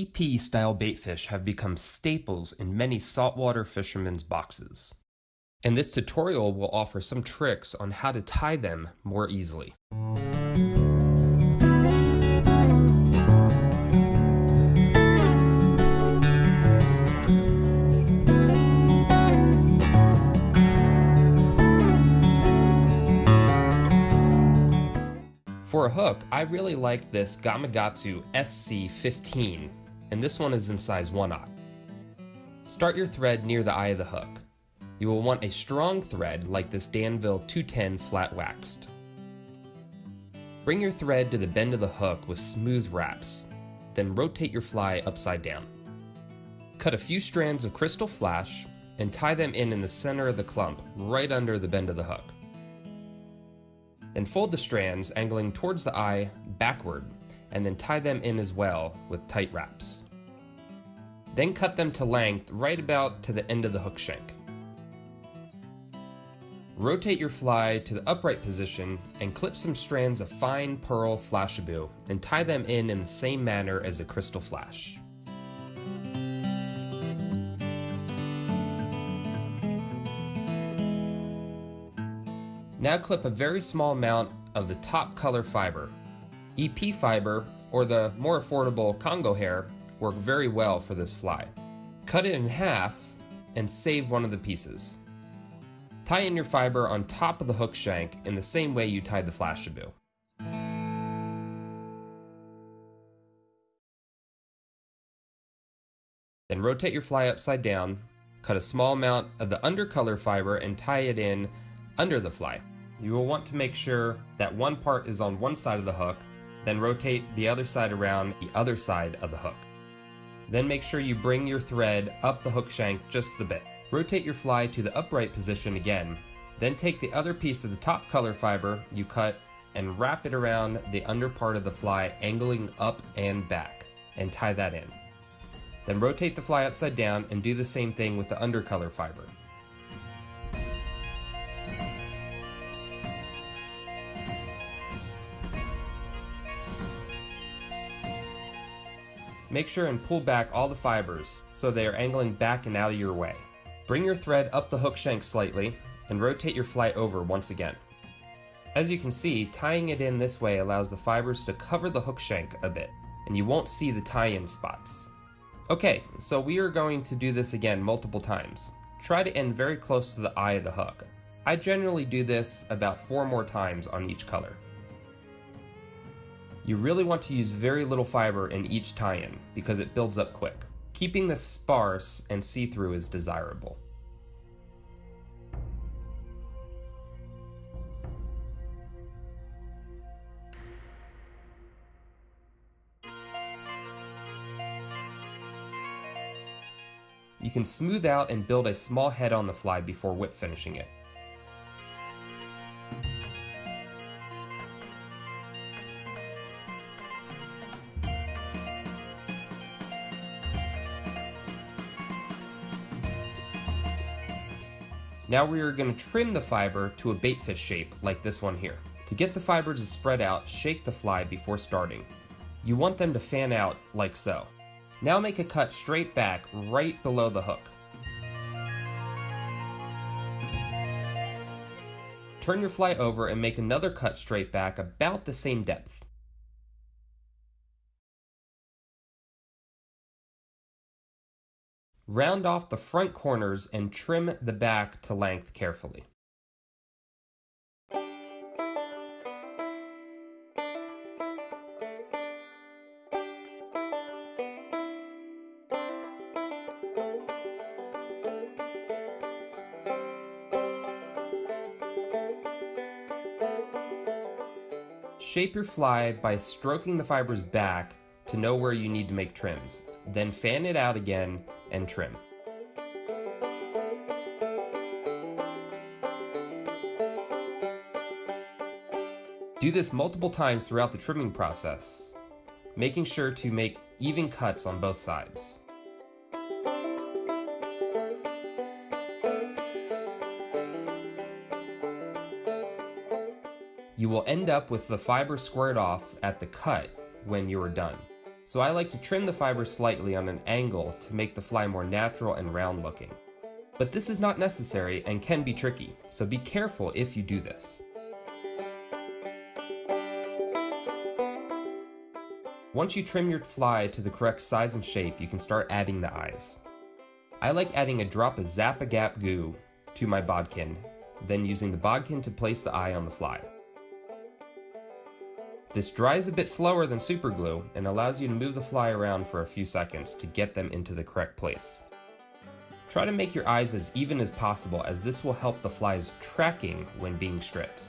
EP style baitfish have become staples in many saltwater fishermen's boxes. And this tutorial will offer some tricks on how to tie them more easily. For a hook, I really like this Gamakatsu SC15, and this one is in size 1/0. Start your thread near the eye of the hook. You will want a strong thread like this Danville 210 flat waxed. Bring your thread to the bend of the hook with smooth wraps, then rotate your fly upside down. Cut a few strands of crystal flash and tie them in in the center of the clump, right under the bend of the hook. Then fold the strands, angling towards the eye backward, and then tie them in as well with tight wraps. Then cut them to length right about to the end of the hook shank. Rotate your fly to the upright position and clip some strands of fine pearl flashabou and tie them in in the same manner as a crystal flash. Now clip a very small amount of the top color fiber. EP fiber, or the more affordable Congo hair, work very well for this fly. Cut it in half and save one of the pieces. Tie in your fiber on top of the hook shank in the same way you tied the flashabou. Then rotate your fly upside down, cut a small amount of the undercolor fiber and tie it in under the fly. You will want to make sure that one part is on one side of the hook, then rotate the other side around the other side of the hook. Then make sure you bring your thread up the hook shank just a bit. Rotate your fly to the upright position again, then take the other piece of the top color fiber you cut and wrap it around the under part of the fly angling up and back, and tie that in. Then rotate the fly upside down and do the same thing with the undercolor fiber. Make sure and pull back all the fibers so they are angling back and out of your way. Bring your thread up the hook shank slightly and rotate your fly over once again. As you can see, tying it in this way allows the fibers to cover the hook shank a bit, and you won't see the tie-in spots. Okay, so we are going to do this again multiple times. Try to end very close to the eye of the hook. I generally do this about four more times on each color. You really want to use very little fiber in each tie-in because it builds up quick. Keeping this sparse and see-through is desirable. You can smooth out and build a small head on the fly before whip finishing it. Now we are going to trim the fiber to a baitfish shape like this one here. To get the fibers to spread out, shake the fly before starting. You want them to fan out like so. Now make a cut straight back right below the hook. Turn your fly over and make another cut straight back about the same depth. Round off the front corners and trim the back to length carefully. Shape your fly by stroking the fibers back to know where you need to make trims. Then fan it out again and trim. Do this multiple times throughout the trimming process, making sure to make even cuts on both sides. You will end up with the fiber squared off at the cut when you are done. So I like to trim the fiber slightly on an angle to make the fly more natural and round looking. But this is not necessary and can be tricky, so be careful if you do this. Once you trim your fly to the correct size and shape, you can start adding the eyes. I like adding a drop of Zap-A-Gap goo to my bodkin, then using the bodkin to place the eye on the fly. This dries a bit slower than super glue and allows you to move the fly around for a few seconds to get them into the correct place. Try to make your eyes as even as possible as this will help the fly's tracking when being stripped.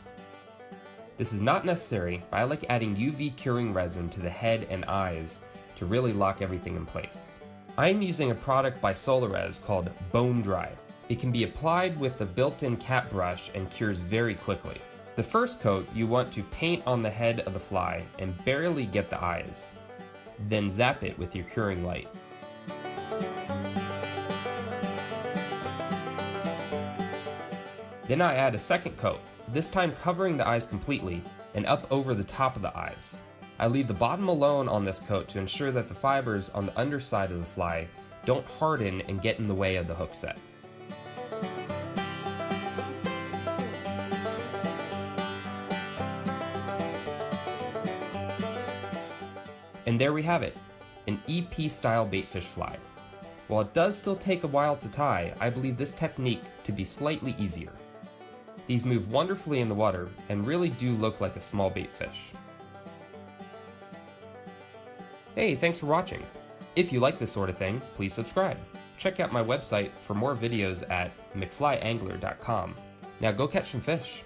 This is not necessary, but I like adding UV curing resin to the head and eyes to really lock everything in place. I am using a product by Solarez called Bone Dry. It can be applied with the built-in cap brush and cures very quickly. The first coat you want to paint on the head of the fly and barely get the eyes. Then zap it with your curing light. Then I add a second coat, this time covering the eyes completely and up over the top of the eyes. I leave the bottom alone on this coat to ensure that the fibers on the underside of the fly don't harden and get in the way of the hook set. And there we have it, an EP style baitfish fly. While it does still take a while to tie, I believe this technique to be slightly easier. These move wonderfully in the water and really do look like a small bait fish. Hey, thanks for watching. If you like this sort of thing, please subscribe. Check out my website for more videos at mcflyangler.com. Now go catch some fish.